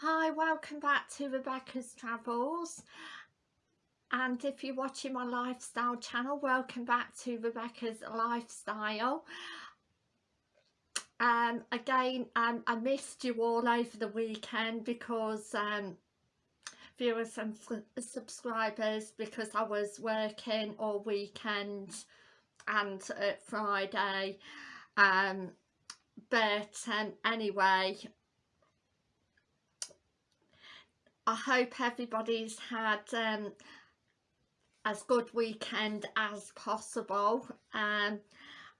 Hi, welcome back to Rebecca's Travels. And if you're watching my lifestyle channel welcome back to Rebecca's Lifestyle. Um again um, I missed you all over the weekend because um viewers and subscribers because I was working all weekend and uh, Friday. Um but um, anyway I hope everybody's had um, as good weekend as possible um,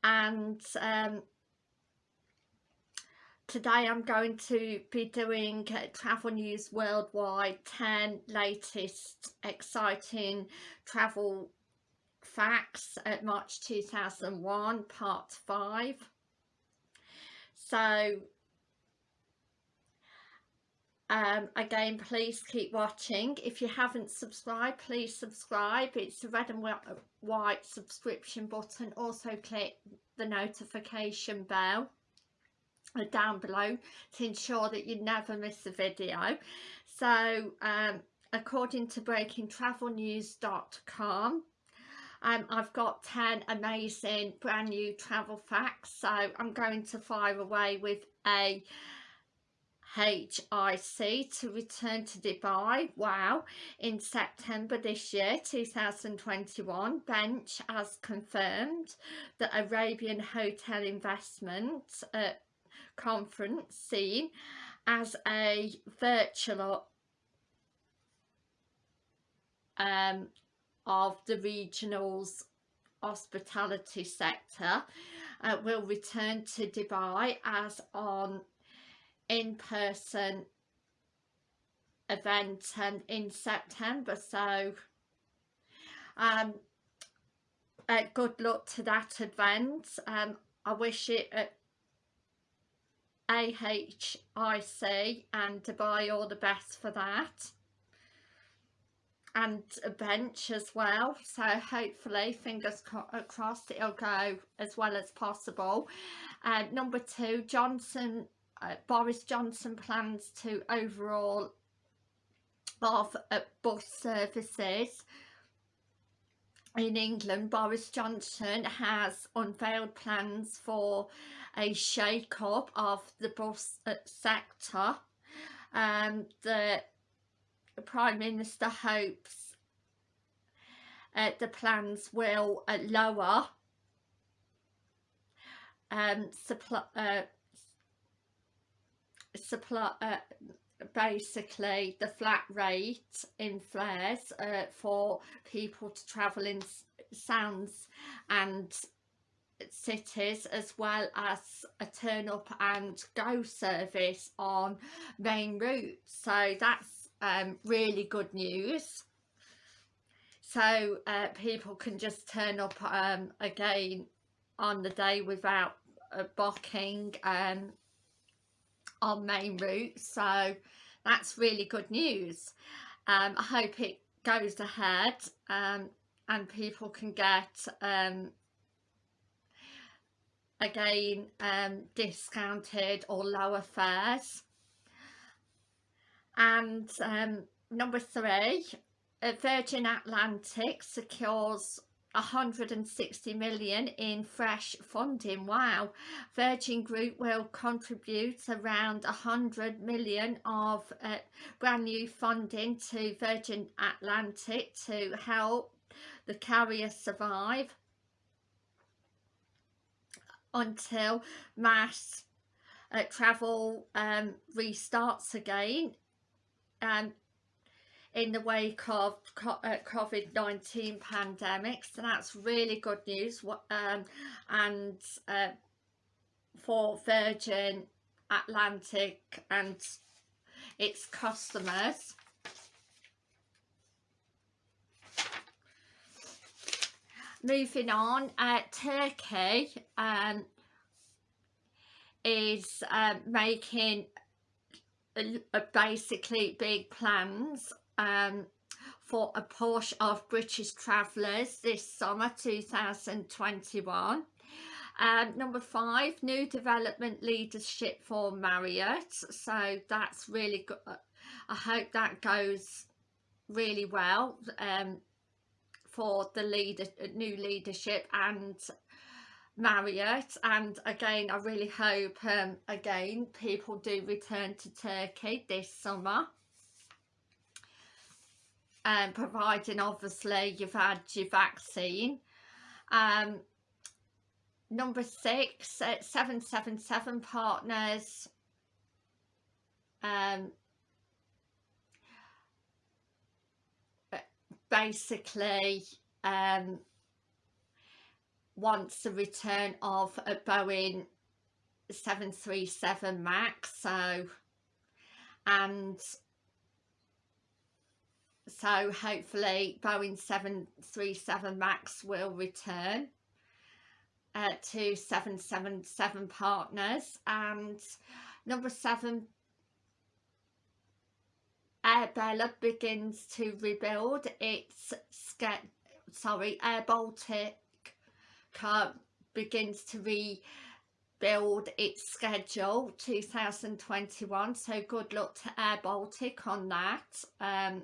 and um, today I'm going to be doing Travel News Worldwide 10 latest exciting travel facts at March 2001 part 5 so um, again please keep watching. If you haven't subscribed please subscribe. It's the red and white subscription button. Also click the notification bell uh, down below to ensure that you never miss a video. So um, according to breakingtravelnews.com um, I've got 10 amazing brand new travel facts. So I'm going to fire away with a HIC to return to Dubai, wow, in September this year, 2021. Bench has confirmed the Arabian Hotel Investment uh, Conference seen as a virtual um, of the regional's hospitality sector uh, will return to Dubai as on in-person event um, in September so um, uh, good luck to that event. Um, I wish it AHIC and Dubai all the best for that. And a bench as well so hopefully fingers crossed it'll go as well as possible. Uh, number two Johnson uh, Boris Johnson plans to overhaul of bus services in England, Boris Johnson has unveiled plans for a shake-up of the bus sector. Um, the Prime Minister hopes uh, the plans will uh, lower um, supply, uh, supply uh, basically the flat rate in flares uh, for people to travel in sounds and cities as well as a turn up and go service on main routes. So that's um, really good news. So uh, people can just turn up um, again on the day without uh, booking um, on main route so that's really good news. Um, I hope it goes ahead um, and people can get um, again um, discounted or lower fares. And um, number three Virgin Atlantic secures 160 million in fresh funding. Wow. Virgin group will contribute around 100 million of uh, brand new funding to virgin atlantic to help the carrier survive until mass uh, travel um, restarts again. Um, in the wake of uh, COVID-19 pandemic so that's really good news. Um, and uh, for Virgin Atlantic and its customers. Moving on uh, Turkey um, is uh, making basically big plans um, for a portion of British travellers this summer 2021 um, number five new development leadership for Marriott. So that's really good I hope that goes really well um, for the leader new leadership and Marriott. And again I really hope um, again people do return to Turkey this summer um, providing obviously you've had your vaccine. Um, number six at 777 partners. Um, basically um, wants the return of a Boeing 737 Max so and so hopefully Boeing 737 Max will return uh, to 777 partners. And number seven Air Bella begins to rebuild its sorry Air Baltic begins to rebuild its schedule 2021 so good luck to Air Baltic on that. Um,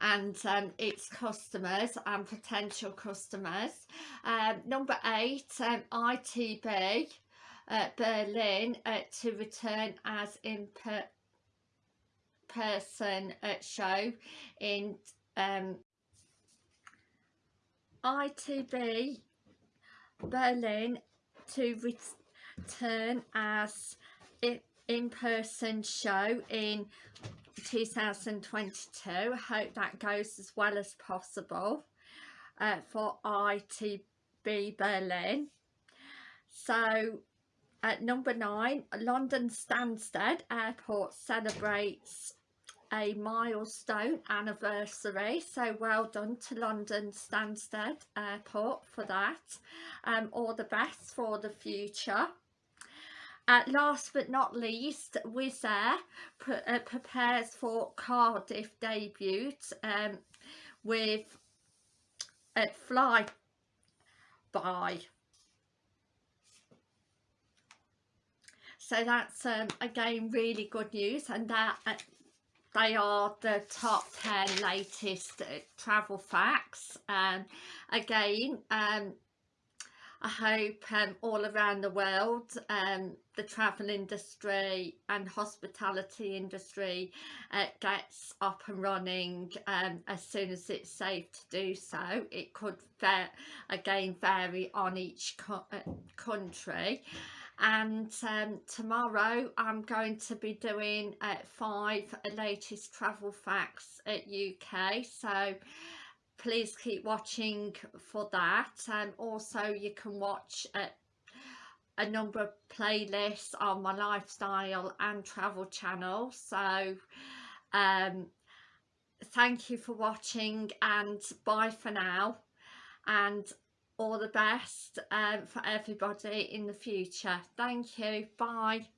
and um, its customers and potential customers. Um, number eight, um, ITB uh, Berlin uh, to return as in per person uh, show in um, ITB Berlin to return as in-person show in 2022 I hope that goes as well as possible uh, for ITB Berlin. So at number nine London Stansted Airport celebrates a milestone anniversary. So well done to London Stansted Airport for that. Um, all the best for the future uh, last but not least, Wizz Air pre uh, prepares for Cardiff debut um, with a fly by. So that's um, again really good news and that uh, they are the top 10 latest uh, travel facts and um, again um, I hope um, all around the world um, the travel industry and hospitality industry uh, gets up and running um, as soon as it's safe to do so. It could again vary on each co uh, country and um, tomorrow I'm going to be doing uh, five latest travel facts at UK so please keep watching for that. And also you can watch uh, a number of playlists on my lifestyle and travel channel so um thank you for watching and bye for now. And all the best um, for everybody in the future. Thank you. Bye